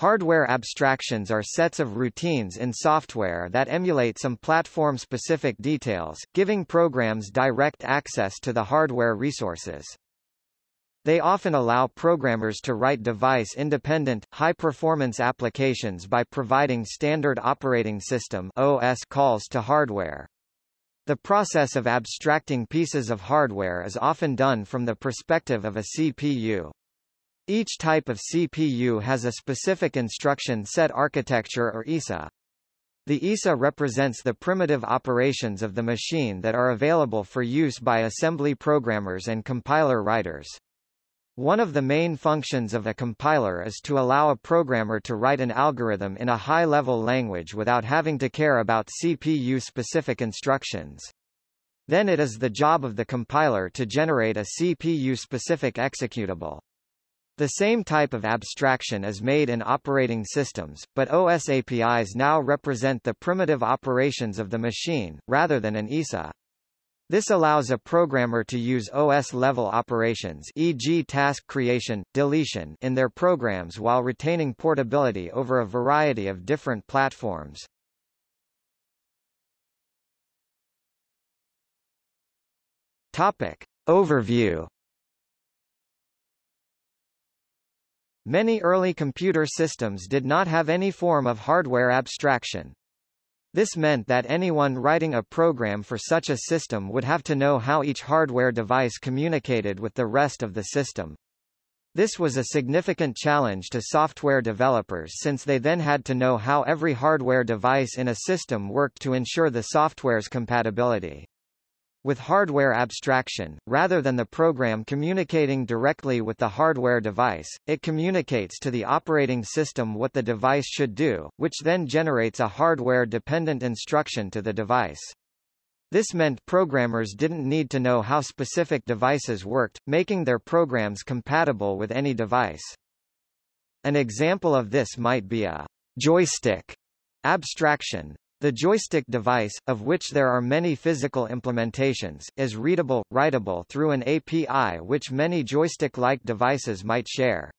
Hardware abstractions are sets of routines in software that emulate some platform-specific details, giving programs direct access to the hardware resources. They often allow programmers to write device-independent, high-performance applications by providing standard operating system OS calls to hardware. The process of abstracting pieces of hardware is often done from the perspective of a CPU. Each type of CPU has a specific instruction set architecture or ISA. The ISA represents the primitive operations of the machine that are available for use by assembly programmers and compiler writers. One of the main functions of a compiler is to allow a programmer to write an algorithm in a high-level language without having to care about CPU-specific instructions. Then it is the job of the compiler to generate a CPU-specific executable. The same type of abstraction is made in operating systems, but OS APIs now represent the primitive operations of the machine, rather than an ISA. This allows a programmer to use OS-level operations e.g. task creation, deletion in their programs while retaining portability over a variety of different platforms. Topic. Overview Many early computer systems did not have any form of hardware abstraction, this meant that anyone writing a program for such a system would have to know how each hardware device communicated with the rest of the system. This was a significant challenge to software developers since they then had to know how every hardware device in a system worked to ensure the software's compatibility. With hardware abstraction, rather than the program communicating directly with the hardware device, it communicates to the operating system what the device should do, which then generates a hardware-dependent instruction to the device. This meant programmers didn't need to know how specific devices worked, making their programs compatible with any device. An example of this might be a joystick abstraction. The joystick device, of which there are many physical implementations, is readable, writable through an API which many joystick-like devices might share.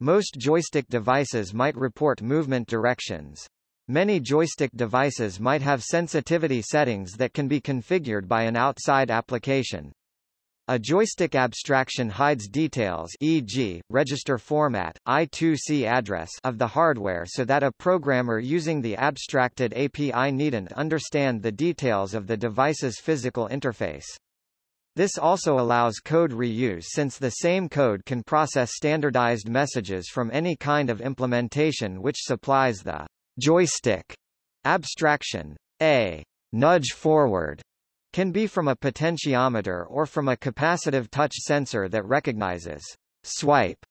Most joystick devices might report movement directions. Many joystick devices might have sensitivity settings that can be configured by an outside application. A joystick abstraction hides details e.g., register format, I2C address of the hardware so that a programmer using the abstracted API needn't understand the details of the device's physical interface. This also allows code reuse since the same code can process standardized messages from any kind of implementation which supplies the joystick abstraction. A nudge forward can be from a potentiometer or from a capacitive touch sensor that recognizes swipe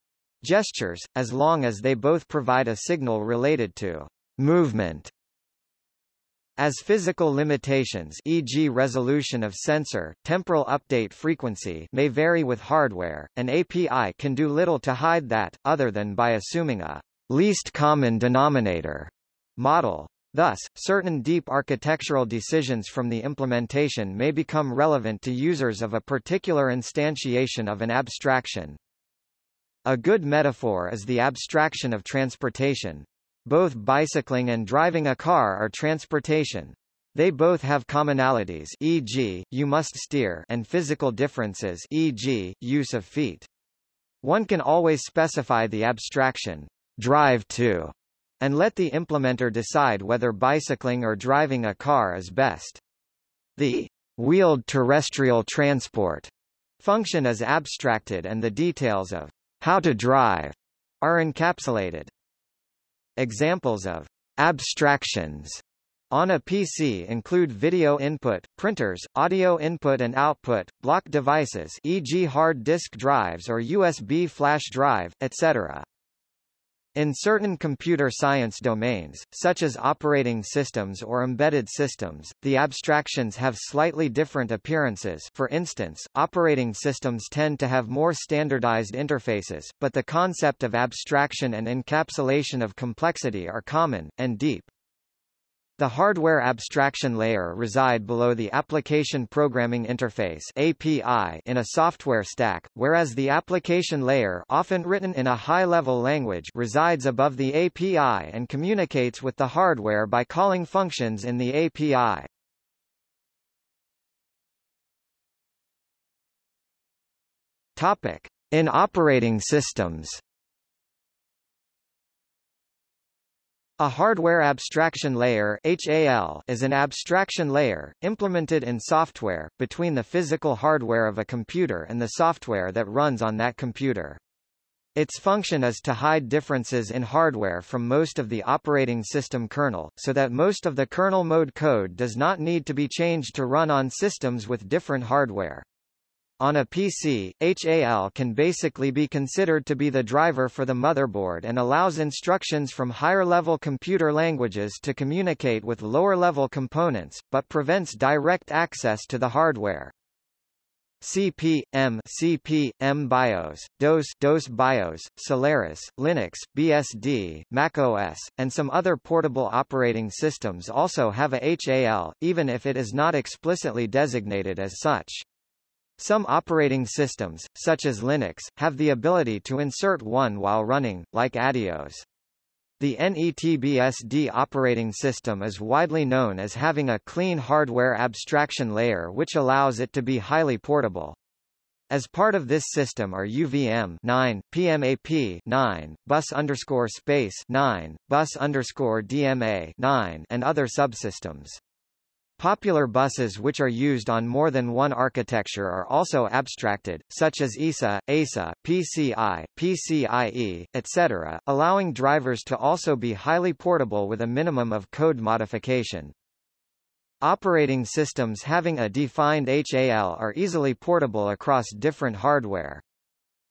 gestures, as long as they both provide a signal related to movement. As physical limitations e.g. resolution of sensor, temporal update frequency may vary with hardware, an API can do little to hide that, other than by assuming a least common denominator model. Thus, certain deep architectural decisions from the implementation may become relevant to users of a particular instantiation of an abstraction. A good metaphor is the abstraction of transportation. Both bicycling and driving a car are transportation. They both have commonalities e.g., you must steer and physical differences e.g., use of feet. One can always specify the abstraction, drive to, and let the implementer decide whether bicycling or driving a car is best. The wheeled terrestrial transport function is abstracted and the details of how to drive are encapsulated. Examples of abstractions on a PC include video input, printers, audio input and output, block devices e.g. hard disk drives or USB flash drive, etc. In certain computer science domains, such as operating systems or embedded systems, the abstractions have slightly different appearances for instance, operating systems tend to have more standardized interfaces, but the concept of abstraction and encapsulation of complexity are common, and deep. The hardware abstraction layer reside below the Application Programming Interface API in a software stack, whereas the application layer often written in a high-level language resides above the API and communicates with the hardware by calling functions in the API. Topic: In operating systems. A hardware abstraction layer HAL is an abstraction layer, implemented in software, between the physical hardware of a computer and the software that runs on that computer. Its function is to hide differences in hardware from most of the operating system kernel, so that most of the kernel mode code does not need to be changed to run on systems with different hardware. On a PC, HAL can basically be considered to be the driver for the motherboard and allows instructions from higher-level computer languages to communicate with lower-level components, but prevents direct access to the hardware. CP.M M, CP, M BIOS, DOS, DOS BIOS, Solaris, Linux, BSD, macOS, and some other portable operating systems also have a HAL, even if it is not explicitly designated as such. Some operating systems, such as Linux, have the ability to insert one while running, like Adeos. The NETBSD operating system is widely known as having a clean hardware abstraction layer which allows it to be highly portable. As part of this system are UVM 9, PMAP 9, bus underscore space 9, bus underscore DMA 9, and other subsystems. Popular buses which are used on more than one architecture are also abstracted, such as ISA, EISA, PCI, PCIe, etc., allowing drivers to also be highly portable with a minimum of code modification. Operating systems having a defined HAL are easily portable across different hardware.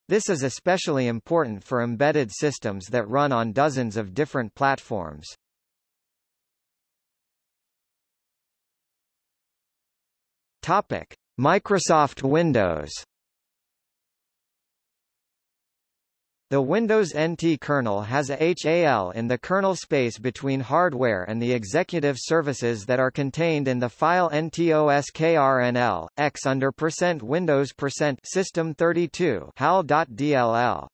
This is especially important for embedded systems that run on dozens of different platforms. Topic: Microsoft Windows. The Windows NT kernel has a HAL in the kernel space between hardware and the executive services that are contained in the file ntoskrnl, x under %Windows percent system32 hal.dll.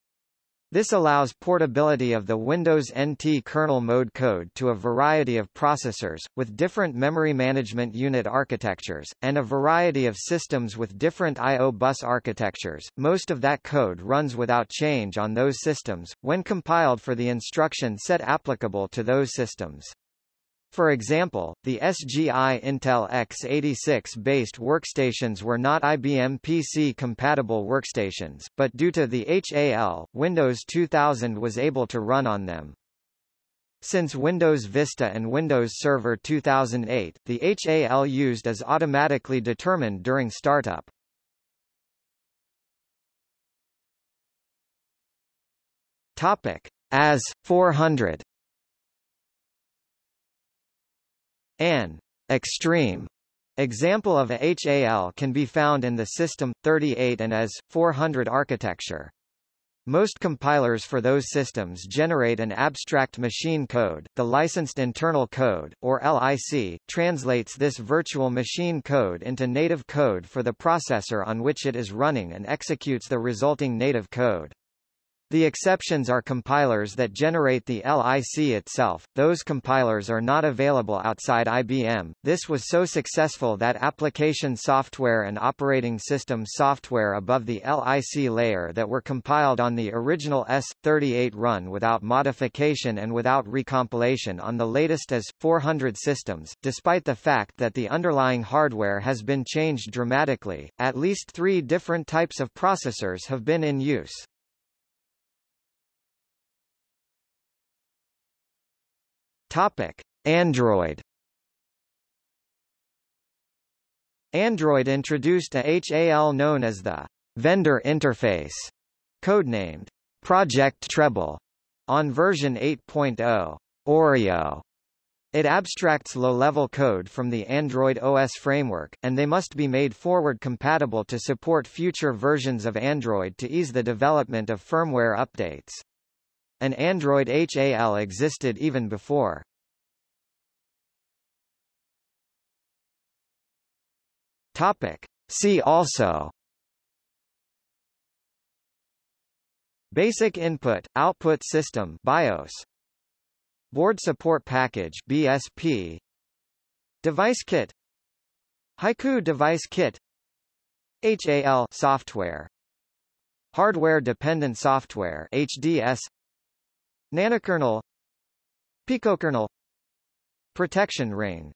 This allows portability of the Windows NT kernel mode code to a variety of processors, with different memory management unit architectures, and a variety of systems with different I.O. bus architectures. Most of that code runs without change on those systems, when compiled for the instruction set applicable to those systems. For example, the SGI Intel x86-based workstations were not IBM PC-compatible workstations, but due to the HAL, Windows 2000 was able to run on them. Since Windows Vista and Windows Server 2008, the HAL used is automatically determined during startup. Topic: AS 400 An extreme example of a HAL can be found in the System 38 and AS 400 architecture. Most compilers for those systems generate an abstract machine code. The licensed internal code, or LIC, translates this virtual machine code into native code for the processor on which it is running and executes the resulting native code. The exceptions are compilers that generate the LIC itself, those compilers are not available outside IBM. This was so successful that application software and operating system software above the LIC layer that were compiled on the original S38 run without modification and without recompilation on the latest AS400 systems. Despite the fact that the underlying hardware has been changed dramatically, at least three different types of processors have been in use. Topic: Android. Android introduced a HAL known as the vendor interface, codenamed Project Treble, on version 8.0 Oreo. It abstracts low-level code from the Android OS framework, and they must be made forward-compatible to support future versions of Android to ease the development of firmware updates. An Android HAL existed even before. Topic. See also. Basic Input Output System BIOS. Board Support Package BSP Device Kit. Haiku Device Kit. HAL software. Hardware Dependent Software HDS Nanokernel. Picokernel. Protection Ring